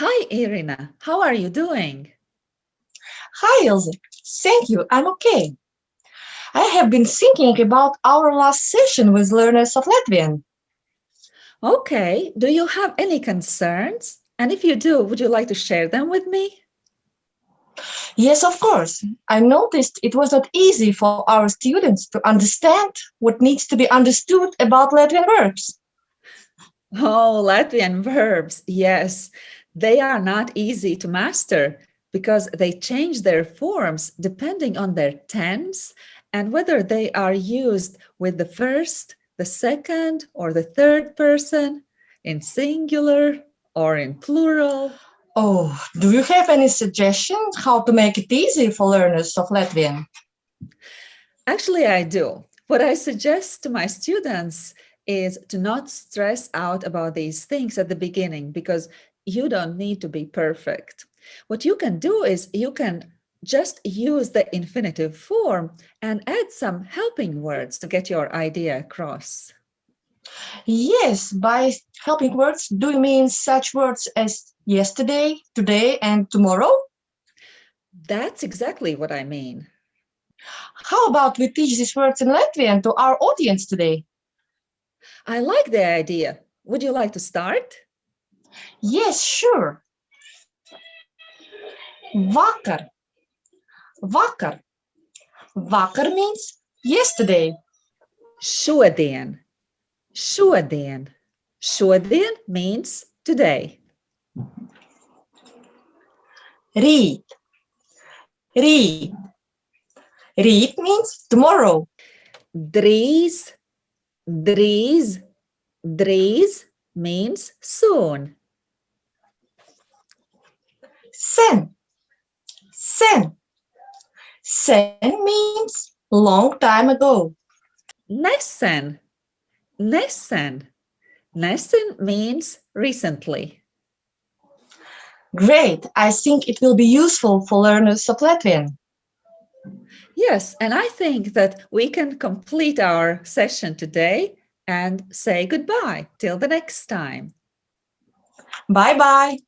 Hi, Irina. How are you doing? Hi, Ilse. Thank you. I'm okay. I have been thinking about our last session with learners of Latvian. Okay. Do you have any concerns? And if you do, would you like to share them with me? Yes, of course. I noticed it was not easy for our students to understand what needs to be understood about Latvian verbs. Oh, Latvian verbs. Yes, they are not easy to master because they change their forms depending on their tense and whether they are used with the first, the second, or the third person, in singular or in plural. Oh, do you have any suggestions how to make it easy for learners of Latvian? Actually, I do. What I suggest to my students is to not stress out about these things at the beginning because you don't need to be perfect. What you can do is you can just use the infinitive form and add some helping words to get your idea across. Yes, by helping words, do you mean such words as yesterday, today, and tomorrow? That's exactly what I mean. How about we teach these words in Latvian to our audience today? I like the idea. Would you like to start? Yes, sure. Vakar. Vakar. Vakar means yesterday. Šodien. Šodien. Šodien means today. Rīt. Rīt. Rīt means tomorrow. Drīz. Drīz. Drīz means soon. Sen. Sen. Sen means long time ago. Nesen. Nesen. Nesen means recently. Great. I think it will be useful for learners of Latvian. Yes, and I think that we can complete our session today and say goodbye till the next time. Bye-bye.